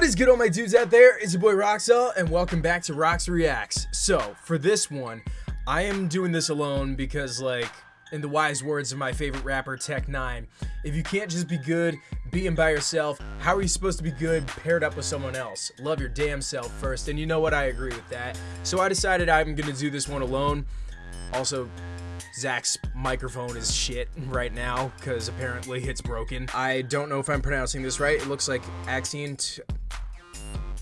What is good all my dudes out there? It's your boy Roxel and welcome back to Rox Reacts. So, for this one, I am doing this alone because like, in the wise words of my favorite rapper Tech N9ne, if you can't just be good being by yourself, how are you supposed to be good paired up with someone else? Love your damn self first, and you know what, I agree with that. So I decided I'm gonna do this one alone. Also, Zach's microphone is shit right now because apparently it's broken. I don't know if I'm pronouncing this right. It looks like Accent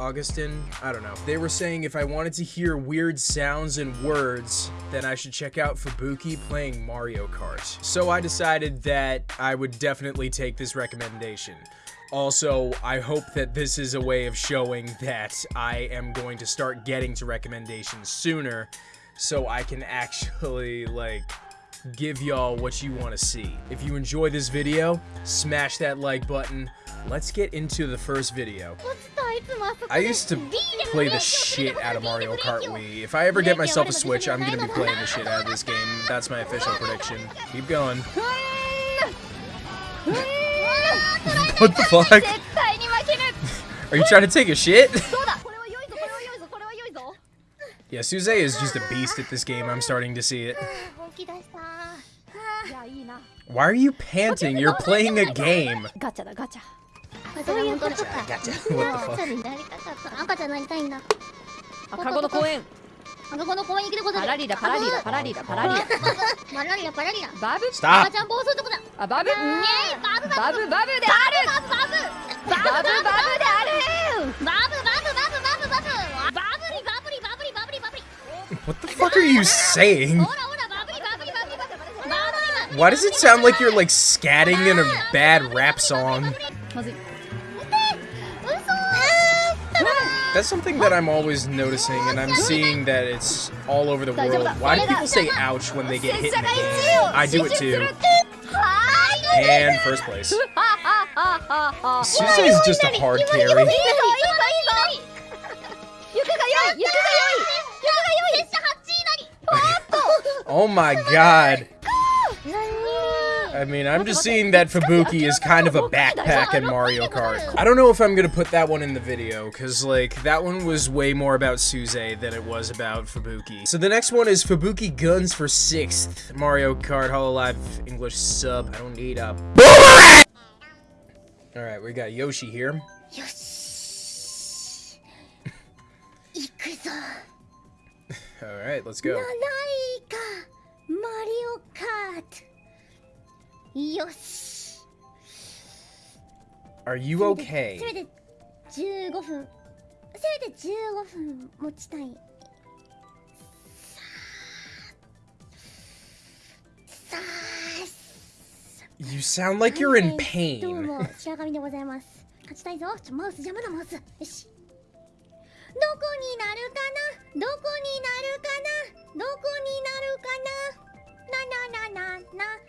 Augustin. I don't know. They were saying if I wanted to hear weird sounds and words, then I should check out Fubuki playing Mario Kart. So I decided that I would definitely take this recommendation. Also, I hope that this is a way of showing that I am going to start getting to recommendations sooner so I can actually, like, give y'all what you want to see. If you enjoy this video, smash that like button. Let's get into the first video. I used to play the shit out of Mario Kart Wii. If I ever get myself a Switch, I'm gonna be playing the shit out of this game. That's my official prediction. Keep going. what the fuck? Are you trying to take a shit? Yeah, Suze is just a beast at this game. I'm starting to see it. Why are you panting? You're playing a game. ガチャだガチャそういうことか Gotcha. 赤 What ちゃんになりたかった赤ちゃんになりたいんだあカゴの公園赤子の公園行くでござるパラリだパラリだパラリだパラリだパラリラパラリラバブ the fuck? 赤 Stop. ちゃん暴走とこだあバブイエーイバブバブバブバブであるバブバブバブバブであるバブバブバブバブバブバブリバブリバブリバブリバブリ What the fuck are you saying? Why does it sound like you're like scatting in a bad rap song? That's something that I'm always noticing, and I'm seeing that it's all over the world. Why do people say ouch when they get hit in the game? I do it too. And first place. Susie is just a hard carry. oh my god. I mean, I'm just seeing that Fubuki is kind of a backpack in Mario Kart. I don't know if I'm gonna put that one in the video, because, like, that one was way more about Suze than it was about Fubuki. So the next one is Fubuki Guns for 6th Mario Kart Hololive English sub. I don't need a! Alright, we got Yoshi here. Alright, let's go. Mario Kart! よし Are you せ okay? めて15分せめて15分持ちたいさあさ You sound like you're in どう pain. も白神でございます勝ちたいぞちょマウス邪魔だマウスよしどこになるかなどこになるかなどこになるかなななななな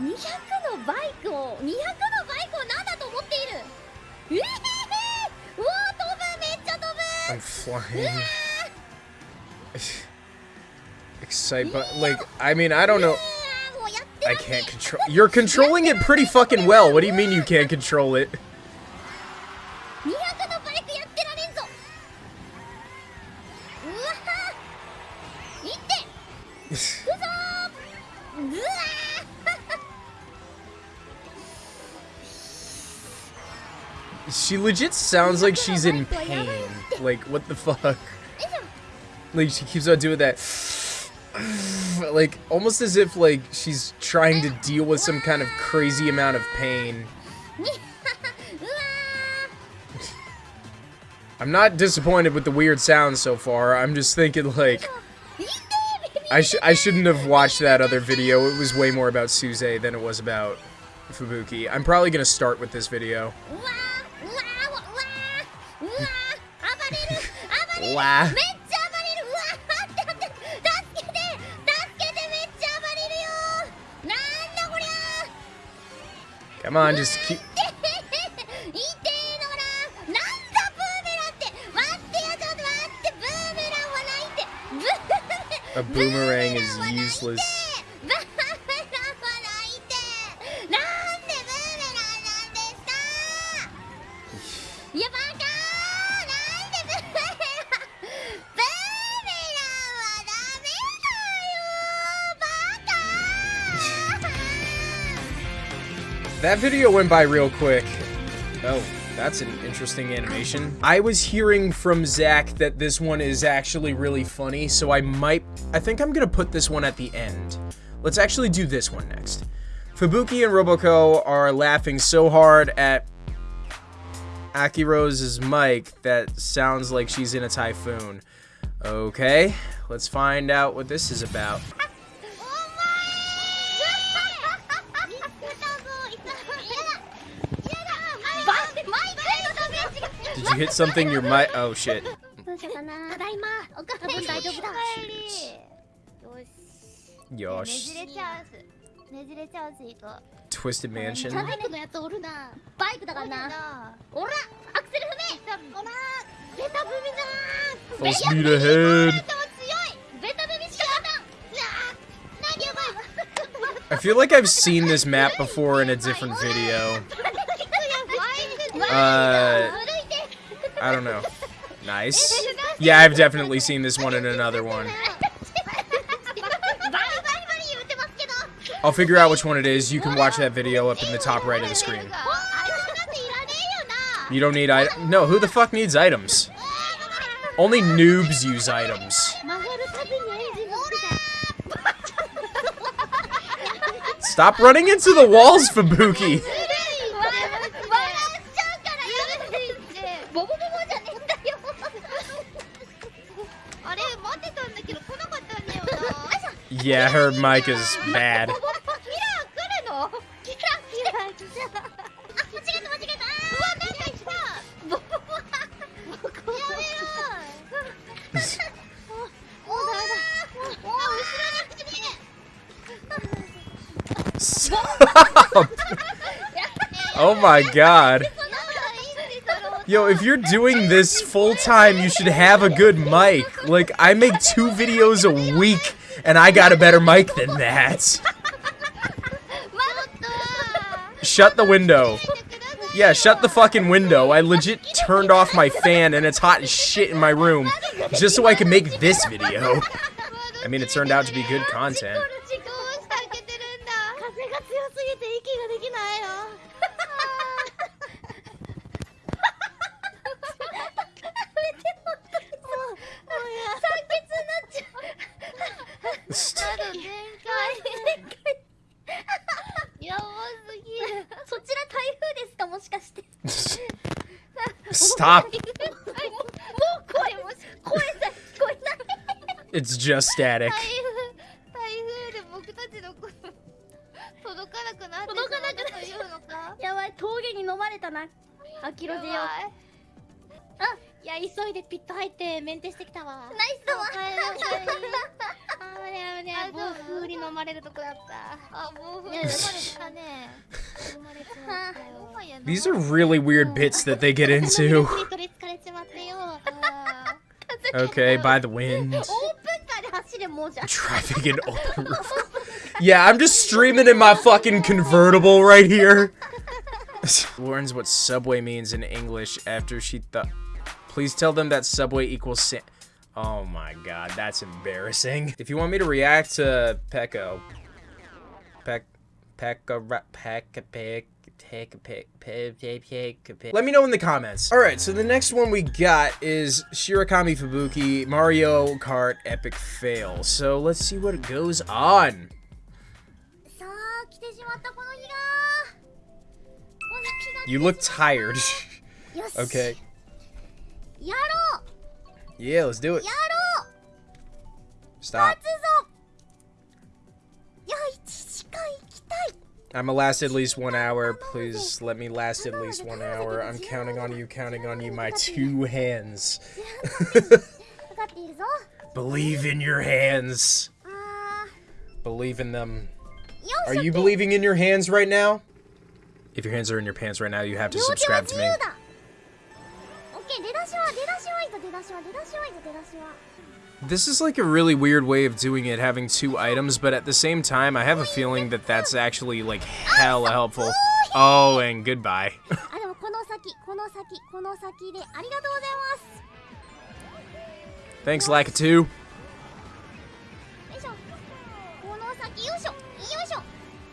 200はバカ200のバイクを200のバイクを何だと思っているえへへうわ飛ぶめっちゃ飛ぶ I'm flying. Excite, but like, I mean, I don't know. あーもうやって I can't control. You're controlling it pretty fucking well. What do you mean you can't control it? She legit sounds like she's in pain. Like, what the fuck? Like, she keeps on doing that. like, almost as if, like, she's trying to deal with some kind of crazy amount of pain. I'm not disappointed with the weird sounds so far. I'm just thinking, like... I, sh I shouldn't have watched that other video. It was way more about Suze than it was about Fubuki. I'm probably going to start with this video. Laugh. めっちゃ暴れるうわーってなって助けて助けてめっちゃ暴れるよなんだこりゃ Come on, just keep. 痛えのななんだブーメランって That video went by real quick. Oh, that's an interesting animation. I was hearing from Zach that this one is actually really funny, so I might. I think I'm gonna put this one at the end. Let's actually do this one next. Fubuki and Roboco are laughing so hard at Akirose's mic that sounds like she's in a typhoon. Okay, let's find out what this is about. hit something? Your mic. Oh shit. どうしようかなただいまおか多分大丈夫だよし Yosh. ねじれチャンスねじれチャンスいこう Twisted Mansion. バイクのやつおるなバイクだからなおらアクセル踏めおらベタ踏みだ Full speed ahead. ベタも強いベタ踏みしか勝たんうわ何やばい I feel like I've seen this map before in a different video. Uh, I don't know. Nice. Yeah, I've definitely seen this one in another one. I'll figure out which one it is. You can watch that video up in the top right of the screen. You don't need items. No, who the fuck needs items? Only noobs use items. Stop running into the walls, Fubuki. Yeah, her mic is bad. oh my god. Yo, if you're doing this full time, you should have a good mic. Like, I make two videos a week and I got a better mic than that. Shut the window. Yeah, shut the fucking window. I legit turned off my fan, and it's hot as shit in my room, just so I can make this video. I mean, it turned out to be good content. Stop. it's just static. まれるとこだったあ暴風に飲まれたね飲まれちまったよ These are really weird bits that they get into. 取りつかれちまってよあ Okay, by the wind. オープンカーで走れもうじゃ Traffic in open roof. Yeah, I'm just streaming in my fucking convertible right here. Learns what subway means in English after she thought. Please tell them that subway equals sa- Oh my god, that's embarrassing. If you want me to react to Pecco, Peck, Pecca, Pecca, Peck, take a pic, take a pic. Let me know in the comments. All right, so the next one we got is Shirakami Fubuki Mario Kart Epic Fail. So let's see what goes on. You look tired. okay. Yeah, let's do it. Stop. I'ma last at least one hour. Please let me last at least one hour. I'm counting on you, counting on you, my two hands. Believe in your hands. Believe in them. Are you believing in your hands right now? If your hands are in your pants right now, you have to subscribe to me. This is like a really weird way of doing it, having two items, but at the same time, I have a feeling that that's actually like hella helpful. Oh, and goodbye. Thanks, Lakitu.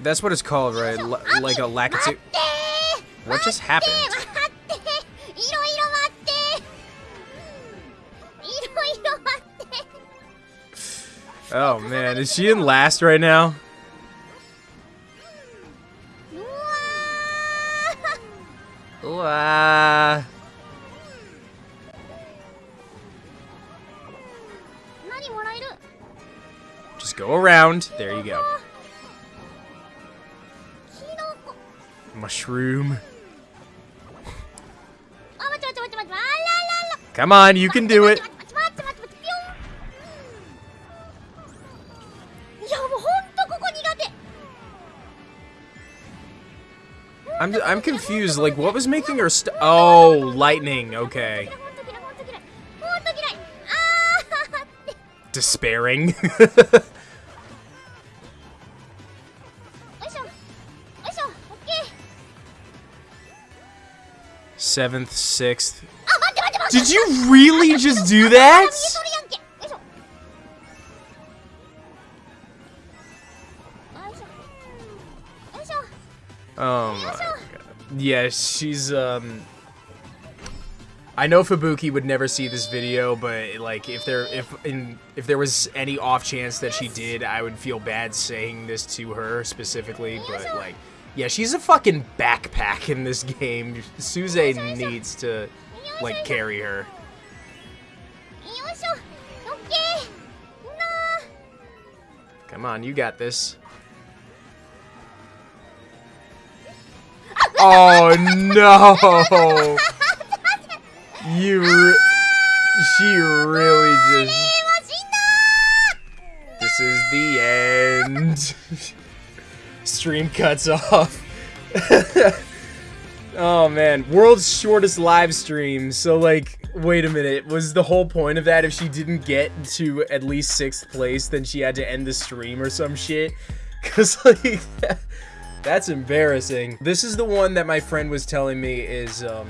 That's what it's called, right? L like a Lakitu. What just happened? Oh man, is she in last right now? Just go around. There you go. Mushroom. Come on, you can do it. やもうほんとここ苦手 I'm I'm confused. Like, what was making her st- Oh, lightning. Okay. ほんと嫌いほんと嫌いほんと嫌いあーって Despairing. よいしょよいしょオッケー Seventh, sixth. あ待って待って待って Did you really just do あ that? Um, yeah, she's, um... I know Fubuki would never see this video, but like if there if in if there was any off chance that she did, I would feel bad saying this to her specifically, but like yeah, she's a fucking backpack in this game. Suze needs to like carry her. Come on, you got this. Oh no! You, she really just. This is the end. Stream cuts off. oh man, world's shortest live stream. So like, wait a minute, was the whole point of that if she didn't get to at least sixth place, then she had to end the stream or some shit? Cause like, that's embarrassing. This is the one that my friend was telling me is, um,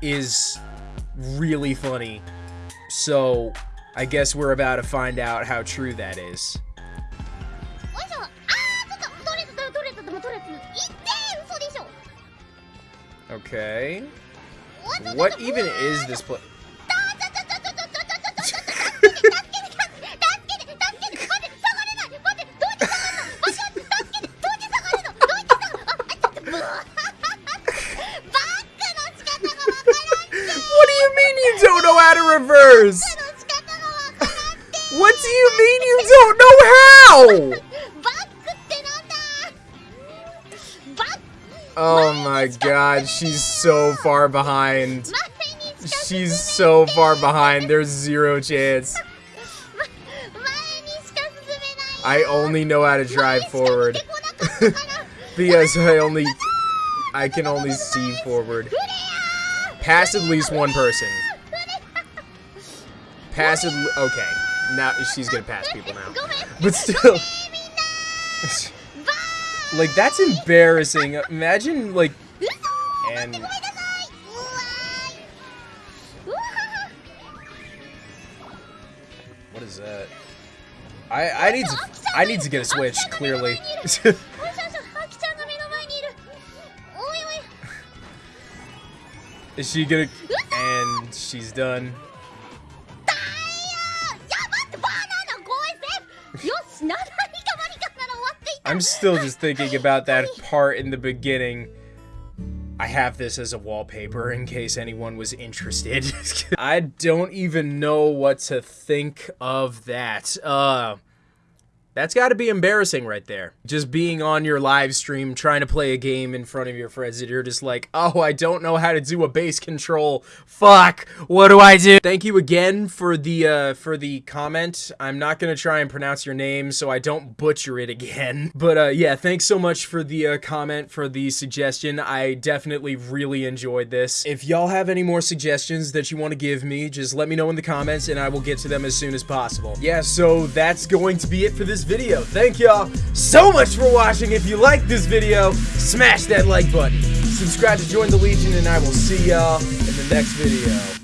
is really funny. So, I guess we're about to find out how true that is. Okay. What even is this place? how? バックってなんだバック Oh my god, she's so far behind. 前にしか進 She's めない so far behind, there's zero chance. 前にしか進めない I only know how to 前 drive しか forward 出てこなかったから because I only I can only see forward. フレ Pass at least one person. アフレ Pass at le- okay. now she's gonna pass people now. But still, like that's embarrassing. Imagine like and. What is that? I I need to I need to get a switch clearly. is she gonna? And she's done. I'm still just thinking about that part in the beginning. I have this as a wallpaper in case anyone was interested. I don't even know what to think of that. Uh That's got to be embarrassing right there. Just being on your live stream trying to play a game in front of your friends and you're just like, "Oh, I don't know how to do a bass control. Fuck. What do I do?" Thank you again for the uh for the comment. I'm not going to try and pronounce your name so I don't butcher it again. But uh yeah, thanks so much for the uh, comment for the suggestion. I definitely really enjoyed this. If y'all have any more suggestions that you want to give me, just let me know in the comments and I will get to them as soon as possible. Yeah, so that's going to be it for this video. Thank y'all so much for watching. If you like this video, smash that like button. Subscribe to join the Legion, and I will see y'all in the next video.